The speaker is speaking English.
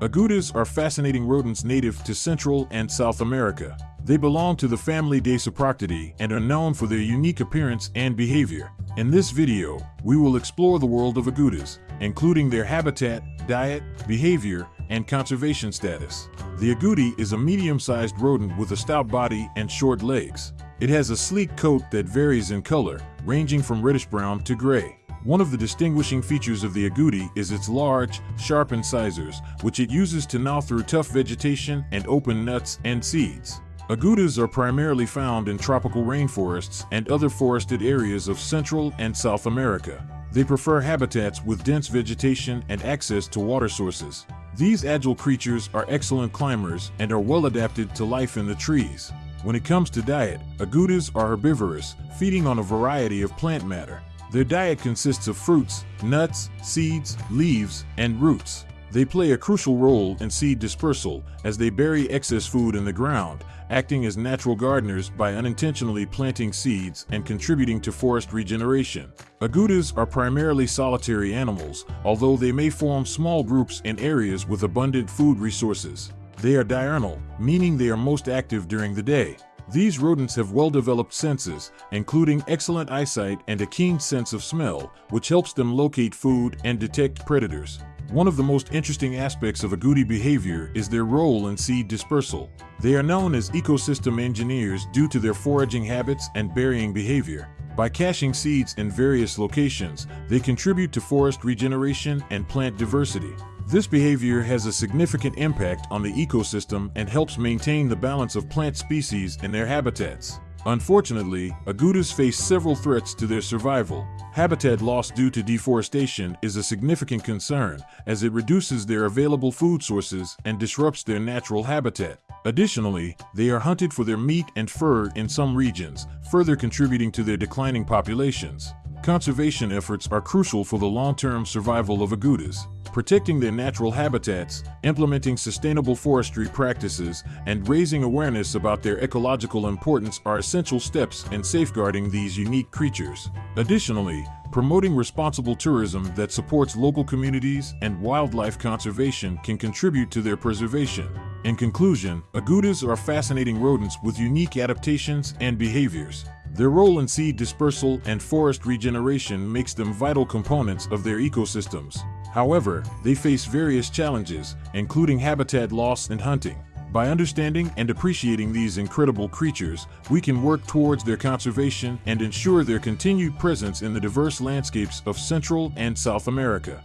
Agoutis are fascinating rodents native to Central and South America. They belong to the family Dasyproctidae and are known for their unique appearance and behavior. In this video, we will explore the world of agoutis, including their habitat, diet, behavior, and conservation status. The agouti is a medium-sized rodent with a stout body and short legs. It has a sleek coat that varies in color, ranging from reddish-brown to gray. One of the distinguishing features of the agouti is its large, sharp incisors, which it uses to gnaw through tough vegetation and open nuts and seeds. Agoutis are primarily found in tropical rainforests and other forested areas of Central and South America. They prefer habitats with dense vegetation and access to water sources. These agile creatures are excellent climbers and are well adapted to life in the trees. When it comes to diet, agoutis are herbivorous, feeding on a variety of plant matter. Their diet consists of fruits, nuts, seeds, leaves, and roots. They play a crucial role in seed dispersal as they bury excess food in the ground, acting as natural gardeners by unintentionally planting seeds and contributing to forest regeneration. Agoutis are primarily solitary animals, although they may form small groups in areas with abundant food resources. They are diurnal, meaning they are most active during the day. These rodents have well-developed senses, including excellent eyesight and a keen sense of smell, which helps them locate food and detect predators. One of the most interesting aspects of agouti behavior is their role in seed dispersal. They are known as ecosystem engineers due to their foraging habits and burying behavior. By caching seeds in various locations, they contribute to forest regeneration and plant diversity. This behavior has a significant impact on the ecosystem and helps maintain the balance of plant species in their habitats. Unfortunately, agoutis face several threats to their survival. Habitat loss due to deforestation is a significant concern as it reduces their available food sources and disrupts their natural habitat. Additionally, they are hunted for their meat and fur in some regions, further contributing to their declining populations. Conservation efforts are crucial for the long-term survival of agoutis. Protecting their natural habitats, implementing sustainable forestry practices, and raising awareness about their ecological importance are essential steps in safeguarding these unique creatures. Additionally, promoting responsible tourism that supports local communities and wildlife conservation can contribute to their preservation. In conclusion, agoutis are fascinating rodents with unique adaptations and behaviors. Their role in seed dispersal and forest regeneration makes them vital components of their ecosystems. However, they face various challenges, including habitat loss and hunting. By understanding and appreciating these incredible creatures, we can work towards their conservation and ensure their continued presence in the diverse landscapes of Central and South America.